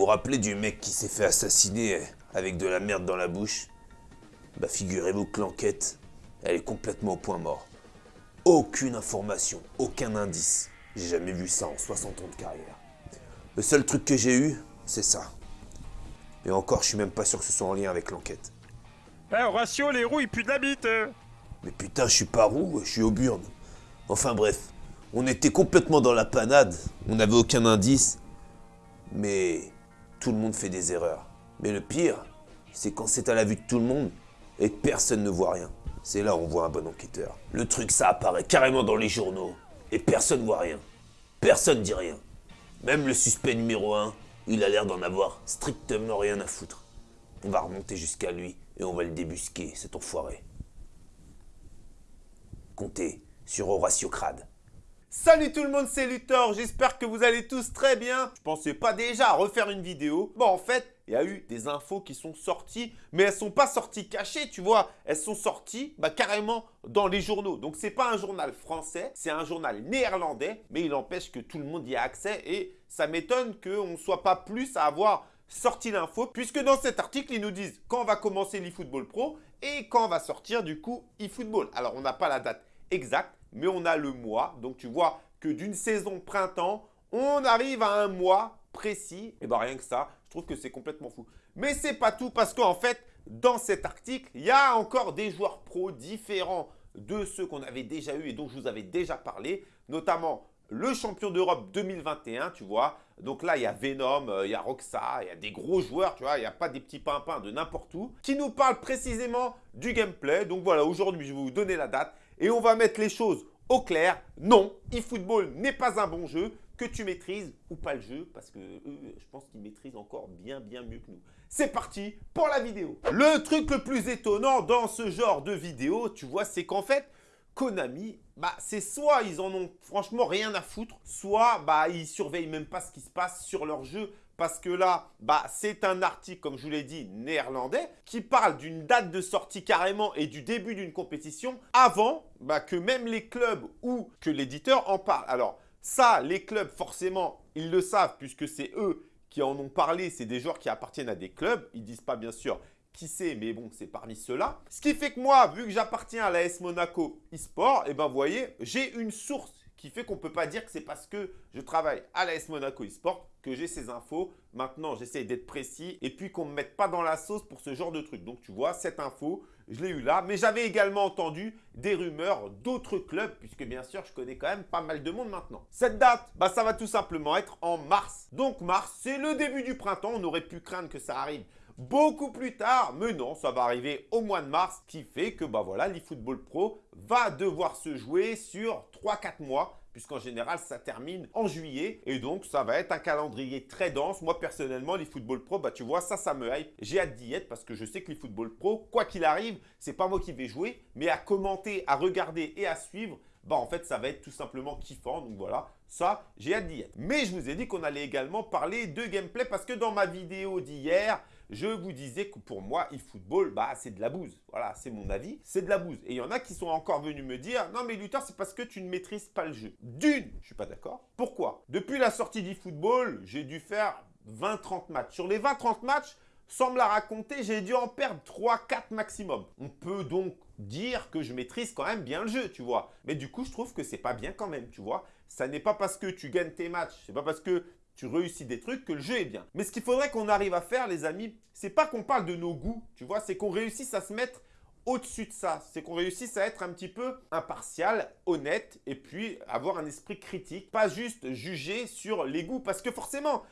vous rappelez du mec qui s'est fait assassiner avec de la merde dans la bouche? Bah figurez-vous que l'enquête, elle est complètement au point mort. Aucune information, aucun indice. J'ai jamais vu ça en 60 ans de carrière. Le seul truc que j'ai eu, c'est ça. Et encore, je suis même pas sûr que ce soit en lien avec l'enquête. Eh Horatio, les roues ils puent de la bite euh. Mais putain, je suis pas roux, je suis au burn. Enfin bref, on était complètement dans la panade, on n'avait aucun indice. Mais tout le monde fait des erreurs. Mais le pire, c'est quand c'est à la vue de tout le monde et personne ne voit rien. C'est là où on voit un bon enquêteur. Le truc, ça apparaît carrément dans les journaux et personne voit rien. Personne dit rien. Même le suspect numéro 1, il a l'air d'en avoir strictement rien à foutre. On va remonter jusqu'à lui et on va le débusquer, cet enfoiré. Comptez sur Horatio Crade. Salut tout le monde, c'est Luthor, j'espère que vous allez tous très bien. Je pensais pas déjà refaire une vidéo. Bon, en fait, il y a eu des infos qui sont sorties, mais elles sont pas sorties cachées, tu vois. Elles sont sorties bah, carrément dans les journaux. Donc, c'est pas un journal français, c'est un journal néerlandais, mais il empêche que tout le monde y ait accès et ça m'étonne qu'on ne soit pas plus à avoir sorti l'info, puisque dans cet article, ils nous disent quand va commencer l'eFootball Pro et quand va sortir du coup eFootball. Alors, on n'a pas la date exacte, mais on a le mois. Donc, tu vois que d'une saison printemps, on arrive à un mois précis. Et bien, rien que ça, je trouve que c'est complètement fou. Mais c'est pas tout parce qu'en fait, dans cet article, il y a encore des joueurs pros différents de ceux qu'on avait déjà eu et dont je vous avais déjà parlé, notamment le champion d'Europe 2021, tu vois. Donc là, il y a Venom, euh, il y a Roxa, il y a des gros joueurs, tu vois. Il n'y a pas des petits pimpins de n'importe où qui nous parlent précisément du gameplay. Donc voilà, aujourd'hui, je vais vous donner la date et on va mettre les choses au clair. Non, eFootball n'est pas un bon jeu que tu maîtrises ou pas le jeu parce que je pense qu'ils maîtrisent encore bien bien mieux que nous. C'est parti pour la vidéo. Le truc le plus étonnant dans ce genre de vidéo, tu vois, c'est qu'en fait, Konami, bah, c'est soit ils en ont franchement rien à foutre, soit bah, ils surveillent même pas ce qui se passe sur leur jeu parce que là, bah, c'est un article, comme je vous l'ai dit, néerlandais, qui parle d'une date de sortie carrément et du début d'une compétition avant bah, que même les clubs ou que l'éditeur en parle. Alors, ça, les clubs, forcément, ils le savent puisque c'est eux qui en ont parlé. C'est des joueurs qui appartiennent à des clubs. Ils disent pas, bien sûr, qui sait, mais bon, c'est parmi ceux-là. Ce qui fait que moi, vu que j'appartiens à l'AS Monaco eSport, et eh ben vous voyez, j'ai une source qui fait qu'on ne peut pas dire que c'est parce que je travaille à l'AS Monaco eSport que j'ai ces infos. Maintenant, j'essaye d'être précis et puis qu'on ne me mette pas dans la sauce pour ce genre de truc. Donc, tu vois, cette info, je l'ai eu là. Mais j'avais également entendu des rumeurs d'autres clubs puisque bien sûr, je connais quand même pas mal de monde maintenant. Cette date, bah, ça va tout simplement être en mars. Donc, mars, c'est le début du printemps. On aurait pu craindre que ça arrive beaucoup plus tard. Mais non, ça va arriver au mois de mars, qui fait que bah voilà, l'eFootball Pro va devoir se jouer sur 3-4 mois puisqu'en général, ça termine en juillet. Et donc, ça va être un calendrier très dense. Moi, personnellement, l'eFootball Pro, bah, tu vois, ça, ça me hype. J'ai hâte d'y être parce que je sais que l'eFootball Pro, quoi qu'il arrive, c'est pas moi qui vais jouer, mais à commenter, à regarder et à suivre, bah en fait, ça va être tout simplement kiffant. Donc voilà, ça, j'ai hâte d'y être. Mais je vous ai dit qu'on allait également parler de gameplay parce que dans ma vidéo d'hier, je vous disais que pour moi, eFootball, bah, c'est de la bouse. Voilà, c'est mon avis, c'est de la bouse. Et il y en a qui sont encore venus me dire « Non mais Luther, c'est parce que tu ne maîtrises pas le jeu. » D'une, je suis pas d'accord. Pourquoi? Depuis la sortie d'eFootball, j'ai dû faire 20-30 matchs. Sur les 20-30 matchs, sans me la raconter, j'ai dû en perdre 3-4 maximum. On peut donc dire que je maîtrise quand même bien le jeu, tu vois. Mais du coup, je trouve que c'est pas bien quand même, tu vois. Ça n'est pas parce que tu gagnes tes matchs, c'est pas parce que réussis des trucs que le jeu est bien. Mais ce qu'il faudrait qu'on arrive à faire, les amis, c'est pas qu'on parle de nos goûts, tu vois, c'est qu'on réussisse à se mettre au-dessus de ça. C'est qu'on réussisse à être un petit peu impartial, honnête, et puis avoir un esprit critique, pas juste juger sur les goûts. Parce que forcément,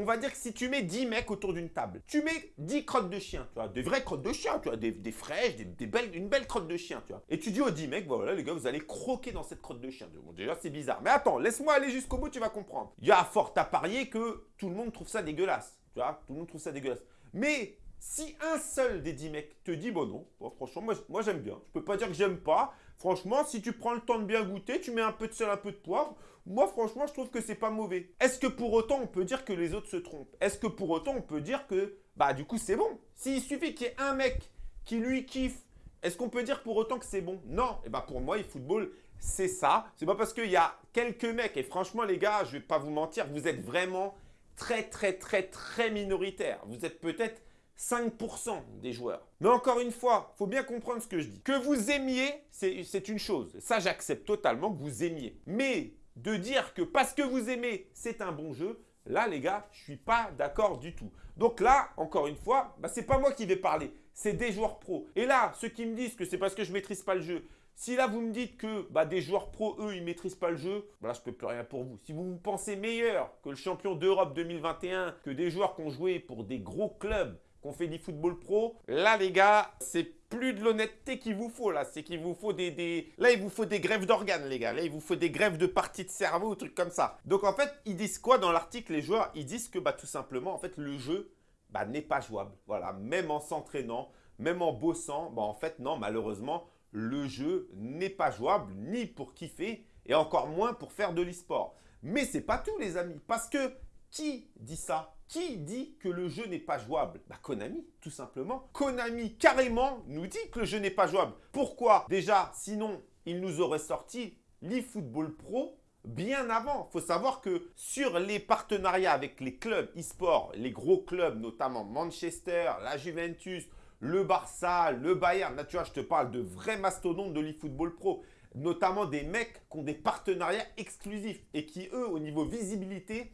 on va dire que si tu mets 10 mecs autour d'une table, tu mets 10 crottes de chien, tu vois, des vraies crottes de chien, tu vois, des, fraîches, des, belles, une belle crotte de chien, tu vois. Et tu dis aux 10 mecs, voilà les gars, vous allez croquer dans cette crotte de chien. Déjà, c'est bizarre. Mais attends, laisse-moi aller jusqu'au bout, tu vas comprendre. Il y a fort à parier que tout le monde trouve ça dégueulasse. Tout le monde trouve ça dégueulasse. Mais si un seul des 10 mecs te dit, bon non, franchement, moi, moi j'aime bien. Je peux pas dire que j'aime pas. Franchement, si tu prends le temps de bien goûter, tu mets un peu de sel, un peu de poivre, moi franchement, je trouve que c'est pas mauvais. Est-ce que pour autant, on peut dire que les autres se trompent? Est-ce que pour autant, on peut dire que, bah du coup, c'est bon? S'il suffit qu'il y ait un mec qui lui kiffe, est-ce qu'on peut dire pour autant que c'est bon? Non. Et bah pour moi, le football, c'est ça. C'est pas parce qu'il y a quelques mecs, et franchement les gars, je vais pas vous mentir, vous êtes vraiment très très très très minoritaire. Vous êtes peut-être 5% des joueurs. Mais encore une fois, il faut bien comprendre ce que je dis. Que vous aimiez, c'est une chose. Ça, j'accepte totalement que vous aimiez. Mais de dire que parce que vous aimez, c'est un bon jeu, là, les gars, je suis pas d'accord du tout. Donc là, encore une fois, bah, ce n'est pas moi qui vais parler, c'est des joueurs pros. Et là, ceux qui me disent que c'est parce que je maîtrise pas le jeu, si là, vous me dites que bah, des joueurs pros, eux, ils ne maîtrisent pas le jeu, bah là, je ne peux plus rien pour vous. Si vous vous pensez meilleur que le champion d'Europe 2021, que des joueurs qui ont joué pour des gros clubs, qu'on fait du football pro, là les gars, c'est plus de l'honnêteté qu'il vous faut là, c'est qu'il vous faut des, Là, il vous faut des grèves d'organes les gars, là, il vous faut des grèves de parties de cerveau ou trucs comme ça. Donc en fait, ils disent quoi dans l'article les joueurs? Ils disent que bah tout simplement, en fait, le jeu bah, n'est pas jouable. Voilà, même en s'entraînant, même en bossant, bah en fait, non, malheureusement, le jeu n'est pas jouable ni pour kiffer et encore moins pour faire de l'e-sport. Mais c'est pas tout les amis, parce que qui dit ça? Qui dit que le jeu n'est pas jouable? Bah Konami, tout simplement. Konami, carrément, nous dit que le jeu n'est pas jouable. Pourquoi? Déjà, sinon, il nous aurait sorti l'eFootball Pro bien avant. Il faut savoir que sur les partenariats avec les clubs e-sport, les gros clubs, notamment Manchester, la Juventus, le Barça, le Bayern, là tu vois, je te parle de vrais mastodontes de l'eFootball Pro notamment des mecs qui ont des partenariats exclusifs et qui, eux, au niveau visibilité,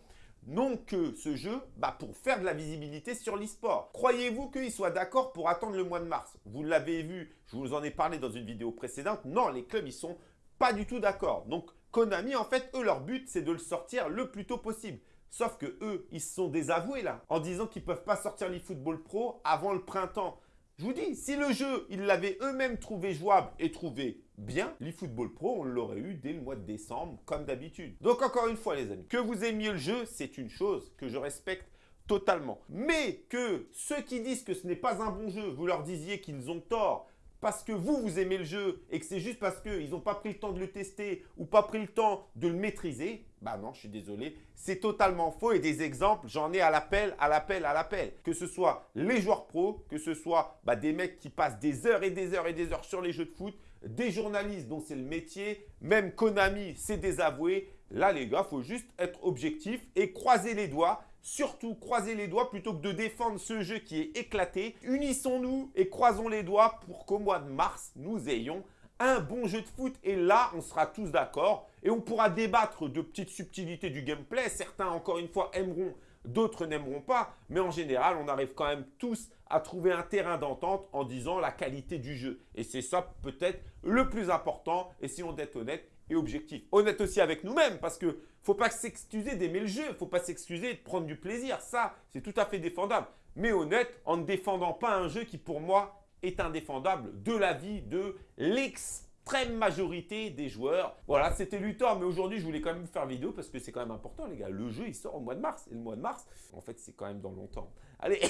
n'ont que ce jeu bah, pour faire de la visibilité sur l'e-sport. Croyez-vous qu'ils soient d'accord pour attendre le mois de mars? Vous l'avez vu, je vous en ai parlé dans une vidéo précédente. Non, les clubs, ils sont pas du tout d'accord. Donc, Konami, en fait, eux, leur but, c'est de le sortir le plus tôt possible. Sauf que eux, ils se sont désavoués là, en disant qu'ils ne peuvent pas sortir l'eFootball Pro avant le printemps. Je vous dis, si le jeu, ils l'avaient eux-mêmes trouvé jouable et trouvé bien, l'eFootball Pro, on l'aurait eu dès le mois de décembre, comme d'habitude. Donc encore une fois, les amis, que vous aimiez le jeu, c'est une chose que je respecte totalement. Mais que ceux qui disent que ce n'est pas un bon jeu, vous leur disiez qu'ils ont tort, parce que vous, vous aimez le jeu et que c'est juste parce qu'ils n'ont pas pris le temps de le tester ou pas pris le temps de le maîtriser, bah non, je suis désolé, c'est totalement faux et des exemples, j'en ai à l'appel, à l'appel, à l'appel. Que ce soit les joueurs pros, que ce soit bah, des mecs qui passent des heures et des heures et des heures sur les jeux de foot, des journalistes dont c'est le métier, même Konami, c'est désavoué. Là, les gars, faut juste être objectif et croiser les doigts Surtout, croisez les doigts plutôt que de défendre ce jeu qui est éclaté. Unissons-nous et croisons les doigts pour qu'au mois de mars, nous ayons un bon jeu de foot. Et là, on sera tous d'accord et on pourra débattre de petites subtilités du gameplay. Certains, encore une fois, aimeront, d'autres n'aimeront pas. Mais en général, on arrive quand même tous à trouver un terrain d'entente en disant la qualité du jeu. Et c'est ça peut-être le plus important. Et si on est honnête, et objectif. Honnête aussi avec nous-mêmes parce que faut pas s'excuser d'aimer le jeu, faut pas s'excuser de prendre du plaisir. Ça, c'est tout à fait défendable. Mais honnête en ne défendant pas un jeu qui pour moi est indéfendable de la vie de l'extrême majorité des joueurs. Voilà, c'était Luthor, mais aujourd'hui, je voulais quand même vous faire vidéo parce que c'est quand même important, les gars. Le jeu, il sort au mois de mars. Et le mois de mars, en fait, c'est quand même dans longtemps. Allez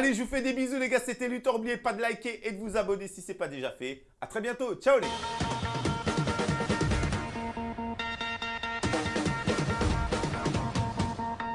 Allez, je vous fais des bisous les gars, c'était Luthor. N'oubliez pas de liker et de vous abonner si ce n'est pas déjà fait. A très bientôt, ciao les gars